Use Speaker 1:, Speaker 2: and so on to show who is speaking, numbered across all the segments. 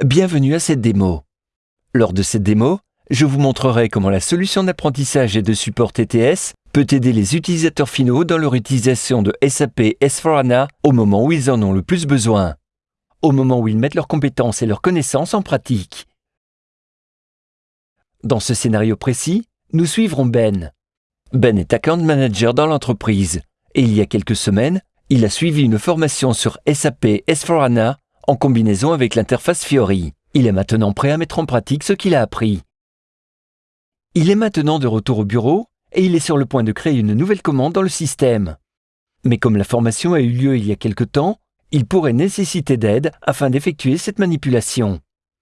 Speaker 1: Bienvenue à cette démo. Lors de cette démo, je vous montrerai comment la solution d'apprentissage et de support TTS peut aider les utilisateurs finaux dans leur utilisation de SAP S4HANA au moment où ils en ont le plus besoin, au moment où ils mettent leurs compétences et leurs connaissances en pratique. Dans ce scénario précis, nous suivrons Ben. Ben est account manager dans l'entreprise et il y a quelques semaines, il a suivi une formation sur SAP S4HANA en combinaison avec l'interface Fiori. Il est maintenant prêt à mettre en pratique ce qu'il a appris. Il est maintenant de retour au bureau et il est sur le point de créer une nouvelle commande dans le système. Mais comme la formation a eu lieu il y a quelque temps, il pourrait nécessiter d'aide afin d'effectuer cette manipulation.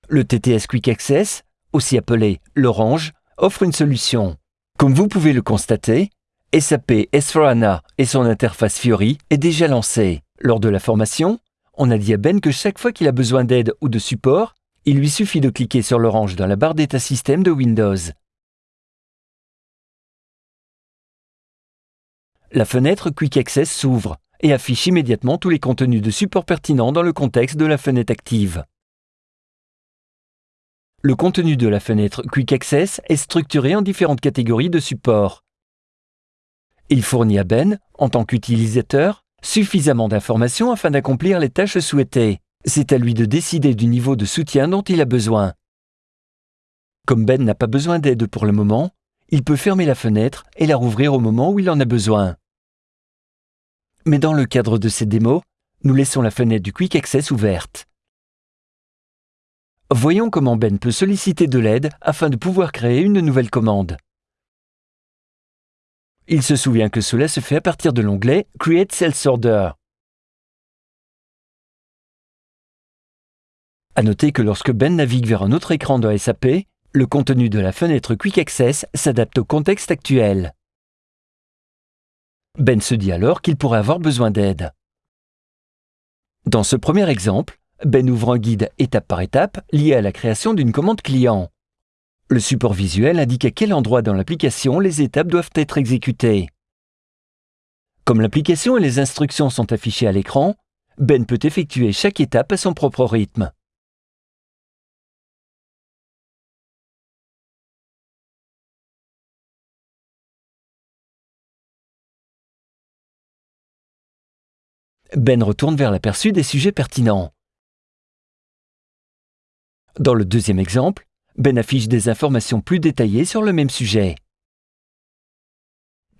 Speaker 1: Le TTS Quick Access, aussi appelé l'Orange, offre une solution. Comme vous pouvez le constater, SAP S4HANA et son interface Fiori est déjà lancée. Lors de la formation, on a dit à Ben que chaque fois qu'il a besoin d'aide ou de support, il lui suffit de cliquer sur l'orange dans la barre d'état système de Windows. La fenêtre Quick Access s'ouvre et affiche immédiatement tous les contenus de support pertinents dans le contexte de la fenêtre active. Le contenu de la fenêtre Quick Access est structuré en différentes catégories de support. Il fournit à Ben, en tant qu'utilisateur, suffisamment d'informations afin d'accomplir les tâches souhaitées. C'est à lui de décider du niveau de soutien dont il a besoin. Comme Ben n'a pas besoin d'aide pour le moment, il peut fermer la fenêtre et la rouvrir au moment où il en a besoin. Mais dans le cadre de ces démos, nous laissons la fenêtre du Quick Access ouverte. Voyons comment Ben peut solliciter de l'aide afin de pouvoir créer une nouvelle commande. Il se souvient que cela se fait à partir de l'onglet Create Sales Order. À noter que lorsque Ben navigue vers un autre écran de SAP, le contenu de la fenêtre Quick Access s'adapte au contexte actuel. Ben se dit alors qu'il pourrait avoir besoin d'aide. Dans ce premier exemple, Ben ouvre un guide étape par étape lié à la création d'une commande client. Le support visuel indique à quel endroit dans l'application les étapes doivent être exécutées. Comme l'application et les instructions sont affichées à l'écran, Ben peut effectuer chaque étape à son propre rythme. Ben retourne vers l'aperçu des sujets pertinents. Dans le deuxième exemple, Ben affiche des informations plus détaillées sur le même sujet.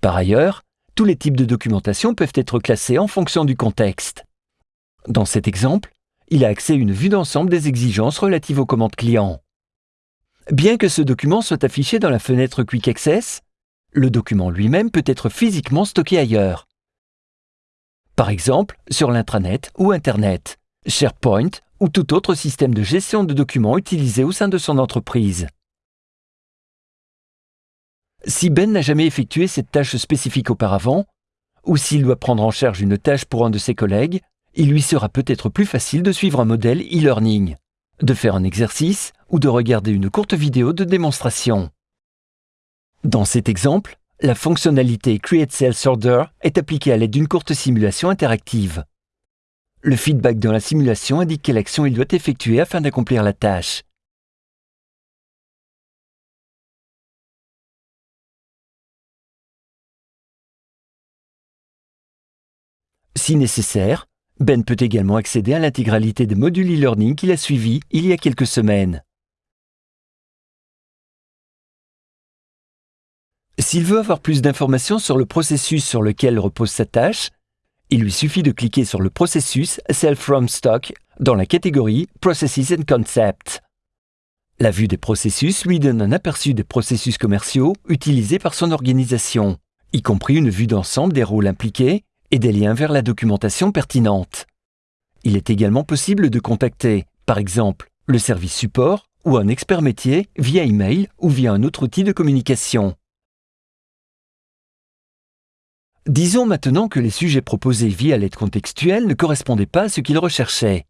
Speaker 1: Par ailleurs, tous les types de documentation peuvent être classés en fonction du contexte. Dans cet exemple, il a accès à une vue d'ensemble des exigences relatives aux commandes clients. Bien que ce document soit affiché dans la fenêtre Quick Access, le document lui-même peut être physiquement stocké ailleurs. Par exemple, sur l'intranet ou Internet, SharePoint ou tout autre système de gestion de documents utilisé au sein de son entreprise. Si Ben n'a jamais effectué cette tâche spécifique auparavant, ou s'il doit prendre en charge une tâche pour un de ses collègues, il lui sera peut-être plus facile de suivre un modèle e-learning, de faire un exercice ou de regarder une courte vidéo de démonstration. Dans cet exemple, la fonctionnalité Create Sales Order est appliquée à l'aide d'une courte simulation interactive. Le feedback dans la simulation indique quelle action il doit effectuer afin d'accomplir la tâche. Si nécessaire, Ben peut également accéder à l'intégralité des modules e-learning qu'il a suivis il y a quelques semaines. S'il veut avoir plus d'informations sur le processus sur lequel repose sa tâche, il lui suffit de cliquer sur le processus Sell from Stock dans la catégorie Processes and Concepts. La vue des processus lui donne un aperçu des processus commerciaux utilisés par son organisation, y compris une vue d'ensemble des rôles impliqués et des liens vers la documentation pertinente. Il est également possible de contacter, par exemple, le service support ou un expert métier via email ou via un autre outil de communication. Disons maintenant que les sujets proposés via l'aide contextuelle ne correspondaient pas à ce qu'il recherchait.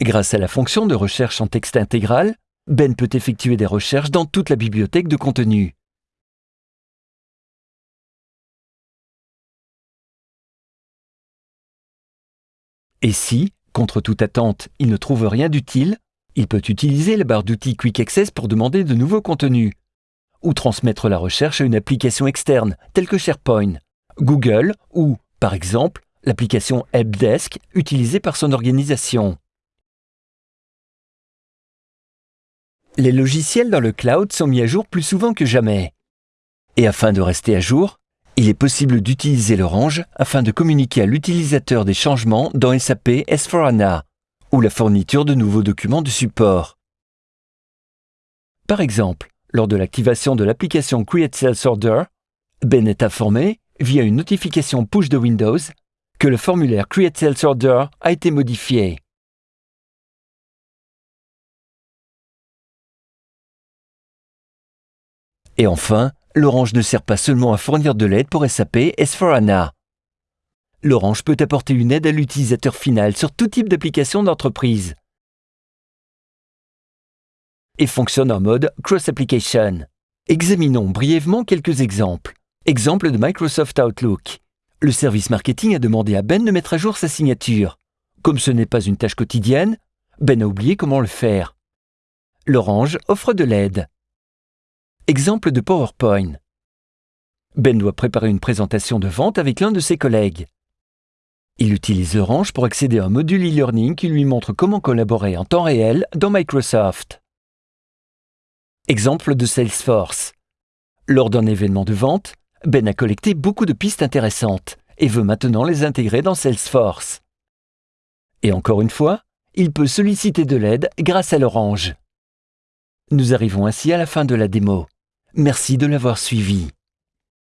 Speaker 1: Grâce à la fonction de recherche en texte intégral, Ben peut effectuer des recherches dans toute la bibliothèque de contenu. Et si, contre toute attente, il ne trouve rien d'utile, Il peut utiliser la barre d'outils Quick Access pour demander de nouveaux contenus, ou transmettre la recherche à une application externe, telle que SharePoint, Google ou, par exemple, l'application Helpdesk utilisée par son organisation. Les logiciels dans le cloud sont mis à jour plus souvent que jamais. Et afin de rester à jour, il est possible d'utiliser l'Orange afin de communiquer à l'utilisateur des changements dans SAP S4HANA ou la fourniture de nouveaux documents de support. Par exemple, lors de l'activation de l'application Create Sales Order, Ben est informé, via une notification push de Windows, que le formulaire Create Sales Order a été modifié. Et enfin, l'Orange ne sert pas seulement à fournir de l'aide pour SAP S4HANA. L'Orange peut apporter une aide à l'utilisateur final sur tout type d'application d'entreprise et fonctionne en mode cross-application. Examinons brièvement quelques exemples. Exemple de Microsoft Outlook. Le service marketing a demandé à Ben de mettre à jour sa signature. Comme ce n'est pas une tâche quotidienne, Ben a oublié comment le faire. L'Orange offre de l'aide. Exemple de PowerPoint. Ben doit préparer une présentation de vente avec l'un de ses collègues. Il utilise Orange pour accéder à un module e-learning qui lui montre comment collaborer en temps réel dans Microsoft. Exemple de Salesforce. Lors d'un événement de vente, Ben a collecté beaucoup de pistes intéressantes et veut maintenant les intégrer dans Salesforce. Et encore une fois, il peut solliciter de l'aide grâce à l'Orange. Nous arrivons ainsi à la fin de la démo. Merci de l'avoir suivi.